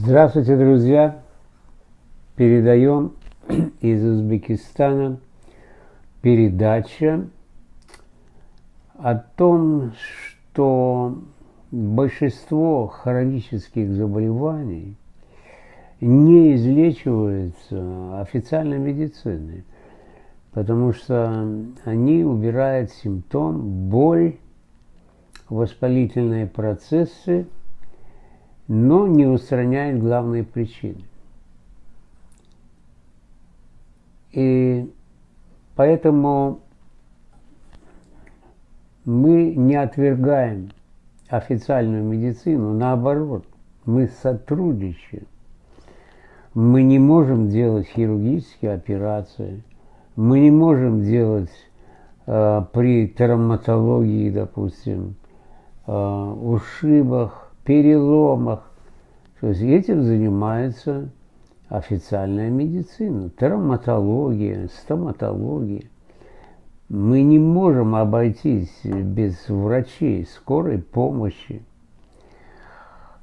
Здравствуйте, друзья! Передаем из Узбекистана передача о том, что большинство хронических заболеваний не излечиваются официальной медициной, потому что они убирают симптом, боль, воспалительные процессы, но не устраняет главные причины. И поэтому мы не отвергаем официальную медицину, наоборот, мы сотрудничаем. Мы не можем делать хирургические операции, мы не можем делать э, при травматологии, допустим, э, ушибах, переломах. То есть этим занимается официальная медицина, травматология, стоматология. Мы не можем обойтись без врачей, скорой помощи.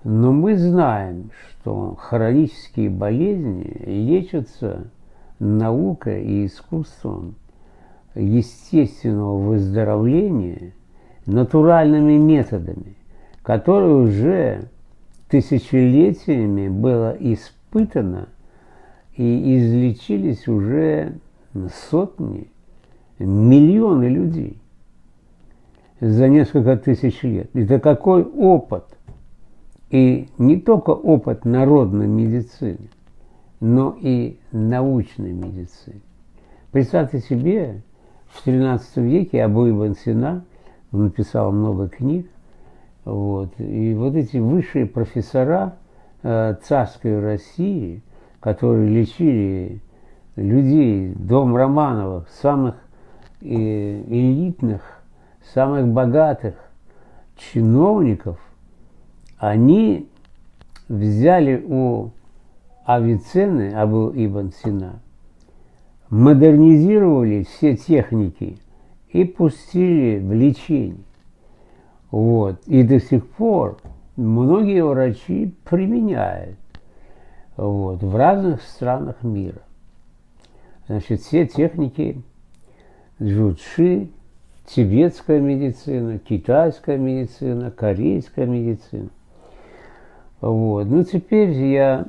Но мы знаем, что хронические болезни лечатся наукой и искусством естественного выздоровления натуральными методами – которое уже тысячелетиями было испытано и излечились уже сотни, миллионы людей за несколько тысяч лет. Это какой опыт? И не только опыт народной медицины, но и научной медицины. Представьте себе, в XIII веке Абу Ибн Сина, написал много книг, вот. И вот эти высшие профессора э, царской России, которые лечили людей, дом Романовых, самых э, элитных, самых богатых чиновников, они взяли у Авиценны, Абу Ибн Сина, модернизировали все техники и пустили в лечение. Вот. И до сих пор многие врачи применяют вот, в разных странах мира. Значит, все техники джучи, тибетская медицина, китайская медицина, корейская медицина. Вот. Ну, теперь я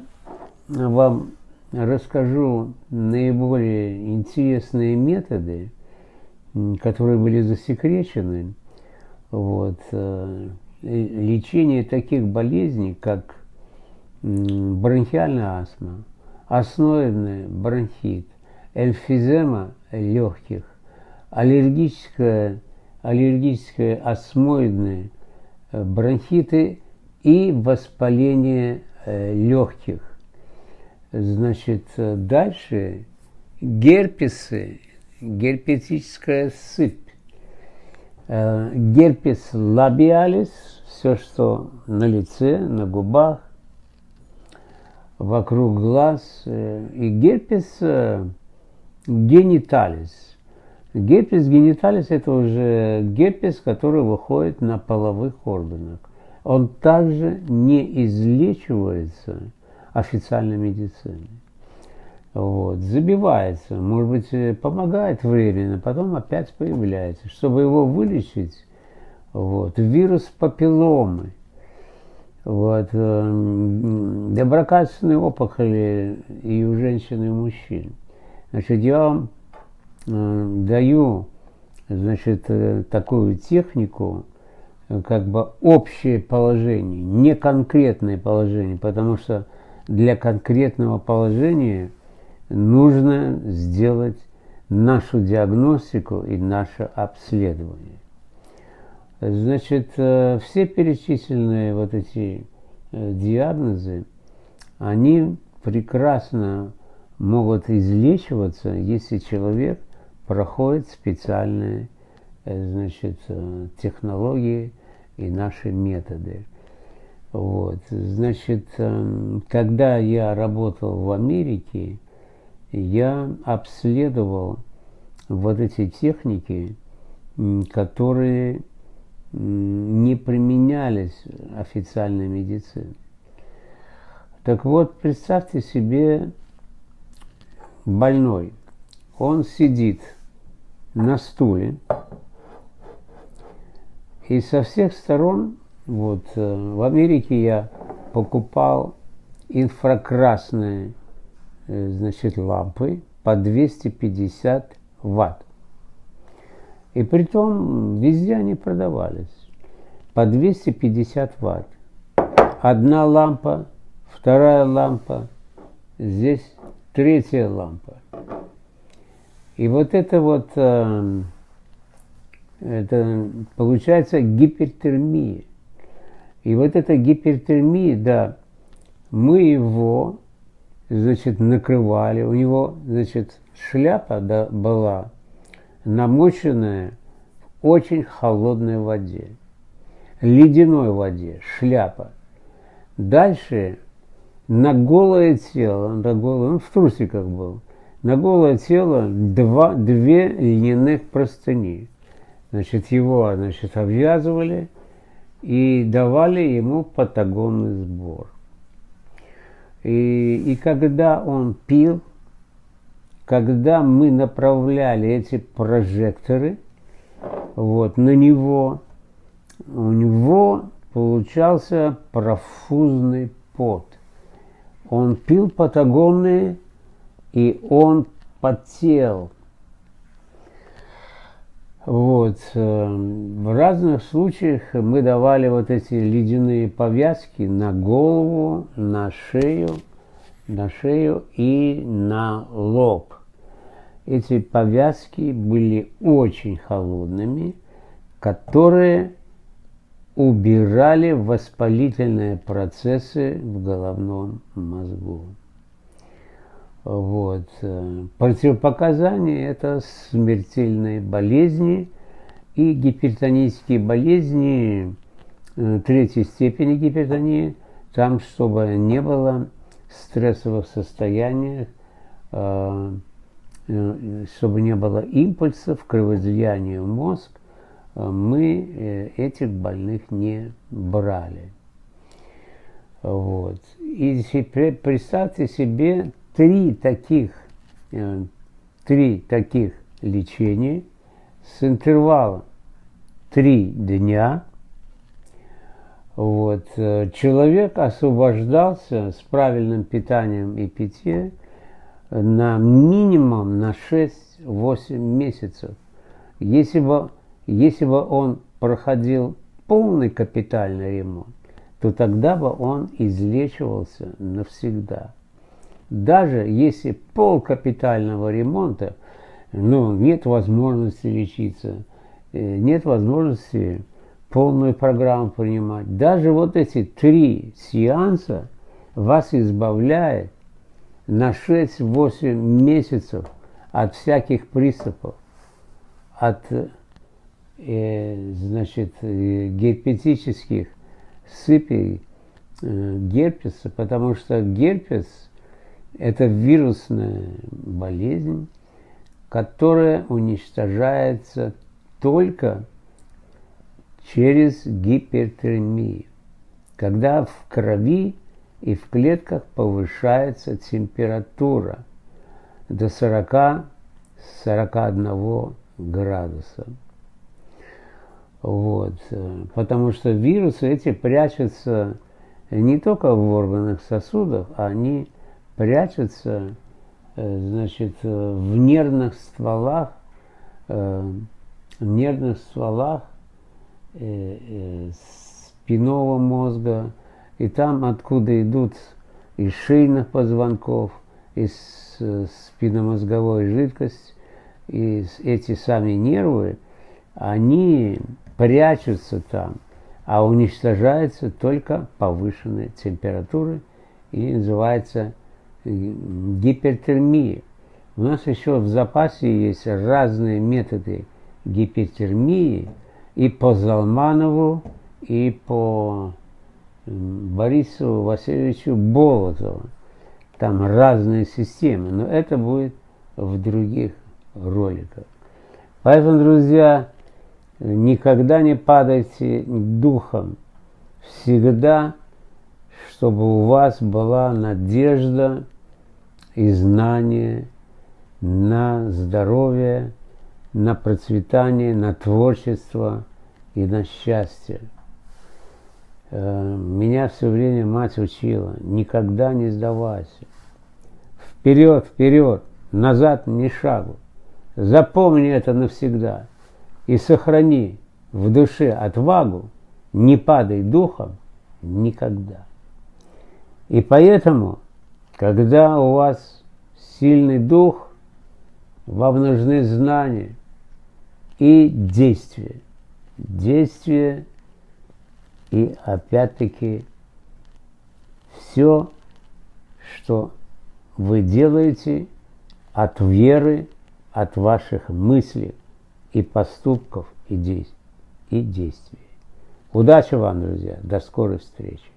вам расскажу наиболее интересные методы, которые были засекречены вот. Э, лечение таких болезней, как бронхиальная астма, основной бронхит, эмфизема легких, аллергическая, аллергическая астмоидные э, бронхиты и воспаление э, легких. Значит, дальше герпесы, герпетическая сыпь, герпес лабиалис, все, что на лице, на губах, вокруг глаз, э, и герпес э, гениталис. Герпес гениталис – это уже герпес, который выходит на половых органах. Он также не излечивается официальной медициной вот, забивается, может быть, э, помогает временно, потом опять появляется. Чтобы его вылечить, вот, вирус папилломы, вот, э, доброкачественные опухоли и у женщин, и у мужчин. Значит, я вам э, даю, значит, такую технику, как бы общее положение, не конкретное положение, потому что для конкретного положения – нужно сделать нашу диагностику и наше обследование. Значит, э, все перечисленные вот эти э, диагнозы, они прекрасно могут излечиваться, если человек проходит специальные э, значит, технологии и наши методы. Вот. Значит, когда я работал в Америке, я обследовал вот эти техники, которые не применялись официальной медициной. Так вот, представьте себе больной. Он сидит на стуле, и со всех сторон, вот э, в Америке я покупал инфракрасные значит, лампы по 250 ватт. И при том везде они продавались по 250 ватт. Одна лампа, вторая лампа, здесь третья лампа. И вот это вот, э, это получается гипертермия. И вот эта гипертермия, да, мы его, значит, накрывали, у него, значит, шляпа да, была намоченная в очень холодной воде, ледяной воде, шляпа. Дальше на голое тело, на голое, он в трусиках был, на голое тело два, две льняных простыни. Значит, его значит, обвязывали и давали ему патагонный сбор. И, и когда он пил, когда мы направляли эти прожекторы вот, на него, у него получался профузный пот. Он пил патагонные, и он потел. Вот. Э, в разных случаях мы давали вот эти ледяные повязки на голову, на шею, на шею и на лоб. Эти повязки были очень холодными, которые убирали воспалительные процессы в головном мозгу. Вот. Противопоказания – это смертельные болезни и гипертонические болезни э, третьей степени гипертонии, там, чтобы не было стрессовых состояниях, э, э, чтобы не было импульсов, кровоизлияния в мозг, мы этих больных не брали. Вот. И представьте себе три таких, э, три таких лечения с интервалом три дня. Вот. Э, человек освобождался с правильным питанием и питьем на минимум на 6-8 месяцев. Если бы, если бы он проходил полный капитальный ремонт, то тогда бы он излечивался навсегда даже если пол капитального ремонта, ну, нет возможности лечиться, э, нет возможности полную программу принимать. Даже вот эти три сеанса вас избавляет на 6-8 месяцев от всяких приступов, от э, значит, э, герпетических сыпей э, герпеса, потому что герпес – это вирусная болезнь, которая уничтожается только через гипертермию, когда в крови и в клетках повышается температура до 40-41 градуса. Вот. Потому что вирусы эти прячутся не только в органах сосудов, а они прячется э, значит, э, в нервных стволах, э, в нервных стволах спинного мозга, и там, откуда идут из шейных позвонков, из спинномозговой жидкость, и эти сами нервы, они прячутся там, а уничтожаются только повышенной температурой и называется гипертермии. У нас еще в запасе есть разные методы гипертермии и по Залманову, и по Борису Васильевичу Болотову. Там разные системы, но это будет в других роликах. Поэтому, друзья, никогда не падайте духом. Всегда чтобы у вас была надежда и знание на здоровье, на процветание, на творчество и на счастье. Э, меня все время мать учила, никогда не сдавайся. Вперед, вперед, назад ни шагу. Запомни это навсегда и сохрани в душе отвагу, не падай духом никогда. И поэтому, когда у вас сильный дух, вам нужны знания и действия. Действия и опять-таки все, что вы делаете от веры, от ваших мыслей и поступков и действий. Удачи вам, друзья. До скорой встречи.